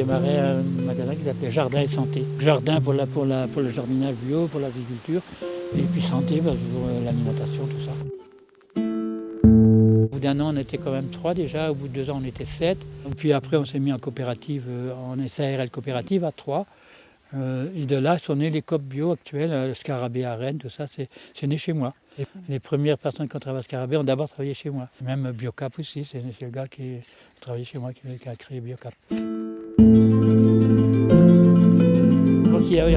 démarré un magasin qui s'appelait Jardin et Santé. Jardin pour, la, pour, la, pour le jardinage bio, pour l'agriculture, et puis santé bah, pour l'alimentation, tout ça. Au bout d'un an, on était quand même trois déjà, au bout de deux ans, on était sept. Puis après, on s'est mis en coopérative, en SARL coopérative à trois. Euh, et de là sont nés les COP bio actuels, le Scarabée à Rennes, tout ça, c'est né chez moi. Les premières personnes qui ont travaillé à Scarabée ont d'abord travaillé chez moi. Même Biocap aussi, c'est le gars qui a travaillé chez moi qui, a créé Biocap.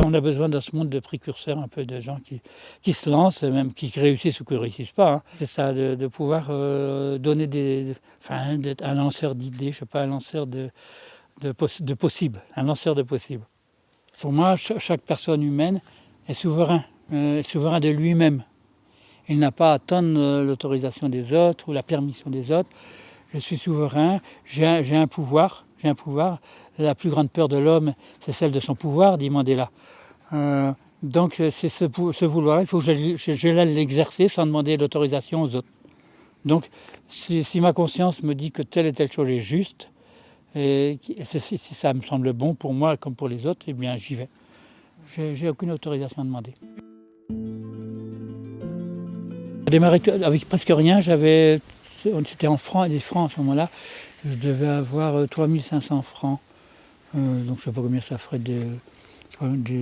On a besoin dans ce monde de précurseurs, un peu de gens qui, qui se lancent, même qui réussissent ou qui ne réussissent pas. Hein. C'est ça, de, pouvoir euh, donner des. D'être un lanceur d'idées, je ne sais pas, un lanceur de, de, possibles, un lanceur de possibles. Pour moi, chaque personne humaine est souverain, euh, souverain de lui-même. Il n'a pas à attendre euh, l'autorisation des autres ou la permission des autres. Je suis souverain, j'ai un, pouvoir, un pouvoir. La plus grande peur de l'homme, c'est celle de son pouvoir, dit Mandela. Euh, donc c'est ce, vouloir, il faut que je, je, l'exercer sans demander l'autorisation aux autres. Donc si, si, ma conscience me dit que telle et telle chose est juste, et si ça me semble bon pour moi comme pour les autres, eh bien j'y vais. J'ai aucune autorisation à demander. J'ai démarré avec presque rien, j'avais, c'était en francs, des francs à ce moment-là, je devais avoir 3500 euh, francs. Euh, donc je ne sais pas combien ça ferait de,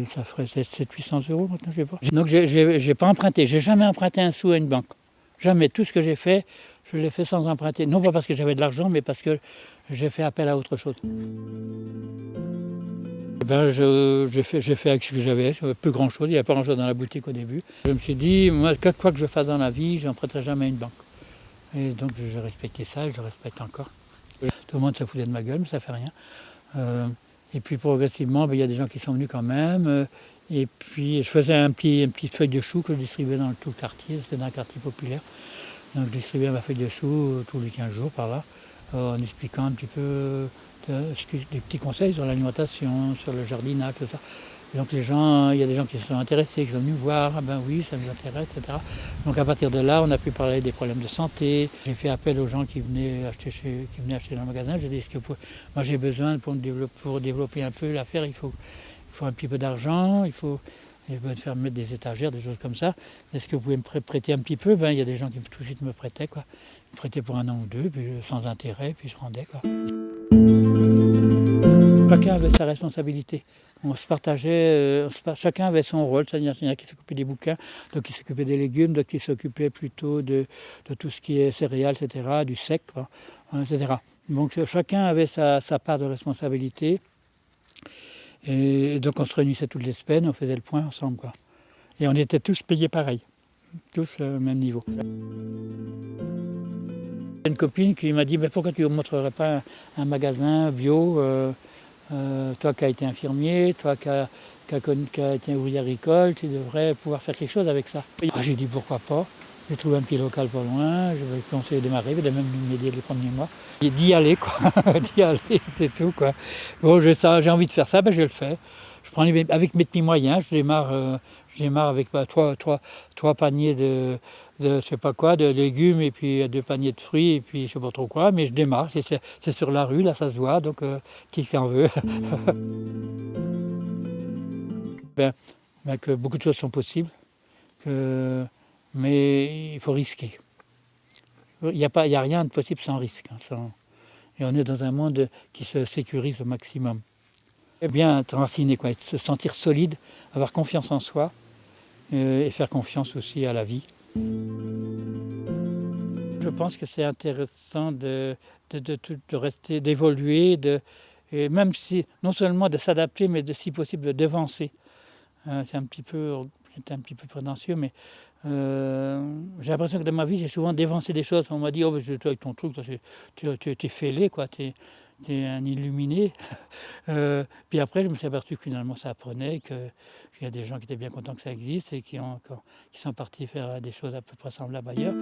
ça ferait 700-800 euros maintenant, je sais pas. Donc j'ai pas emprunté, j'ai jamais emprunté un sou à une banque. Jamais. Tout ce que j'ai fait, je l'ai fait sans emprunter. Non pas parce que j'avais de l'argent, mais parce que j'ai fait appel à autre chose. Ben, j'ai fait, avec ce que j'avais, plus grand chose, il n'y avait pas grand chose dans la boutique au début. Je me suis dit, moi, quoi que je fasse dans la vie, je n'emprunterai jamais à une banque. Et donc j'ai respecté ça et je respecte encore. Tout le monde se foutait de ma gueule, mais ça fait rien. Euh, et puis progressivement, ben, il y a des gens qui sont venus quand même. Euh, et puis je faisais un petit, une petite feuille de chou que je distribuais dans tout le quartier, c'était dans un quartier populaire. Donc je distribuais ma feuille de chou euh, tous les 15 jours par là. En expliquant un petit peu des petits conseils sur l'alimentation, sur le jardinage, tout ça. Donc les gens, il y a des gens qui se sont intéressés, qui sont venus voir, ah ben oui, ça nous intéresse, etc. Donc à partir de là, on a pu parler des problèmes de santé. J'ai fait appel aux gens qui venaient acheter, chez, qui venaient acheter dans le magasin. J'ai dit, que moi j'ai besoin pour, développer, un peu l'affaire, il faut, il faut un petit peu d'argent, il faut, il faire mettre des étagères, des choses comme ça. Est-ce que vous pouvez me prêter un petit peu? Ben, Il y a des gens qui tout de suite me prêtaient. Quoi prêté pour un an ou deux, puis sans intérêt, puis je rendais. Quoi. Chacun avait sa responsabilité. On se partageait, euh, chacun avait son rôle. Il y en a qui s'occupaient des bouquins, d'autres qui s'occupaient des légumes, d'autres qui s'occupaient plutôt de, tout ce qui est céréales, etc., du sec, hein, etc. Donc chacun avait sa, part de responsabilité. Et donc on se réunissait toutes les semaines, on faisait le point ensemble. Quoi. Et on était tous payés pareil, tous au même niveau. Une copine qui m'a dit mais pourquoi tu ne montrerais pas un, magasin bio, euh, euh, toi qui as été infirmier, toi qui as, été ouvrier agricole, tu devrais pouvoir faire quelque chose avec ça. Ah, j'ai dit pourquoi pas. J'ai trouvé un petit local pas loin, je vais à démarrer, il a même m'aider les premiers mois. D'y aller, quoi, d'y aller, c'est tout. Quoi. Bon, j'ai envie de faire ça, ben je le fais. Je prends avec mes petits moyens, je démarre, euh, je avec bah, trois, trois, trois, paniers de, de je sais pas quoi, de légumes et puis deux paniers de fruits et puis je sais pas trop quoi, mais je démarre, c'est sur la rue, là ça se voit, donc euh, qui s'en veut. ben, ben, que beaucoup de choses sont possibles, que mais il faut risquer. Il n'y a, pas, a rien de possible sans risque. Hein, et on est dans un monde qui se sécurise au maximum. Eh bien, enraciné, quoi, se sentir solide, avoir confiance en soi euh, et faire confiance aussi à la vie. Je pense que c'est intéressant de, rester, d'évoluer, et même si, non seulement de s'adapter, mais de, si possible de devancer. Euh, c'est un petit peu, un petit peu prétentieux, mais euh, j'ai l'impression que dans ma vie, j'ai souvent dévancé des choses. On m'a dit, oh, toi avec ton truc, tu, es fêlé, quoi, tu es, un illuminé. Euh, puis après, je me suis aperçu que finalement, ça apprenait, qu'il y a des gens qui étaient bien contents que ça existe et qui sont partis faire des choses à peu près semblables ailleurs.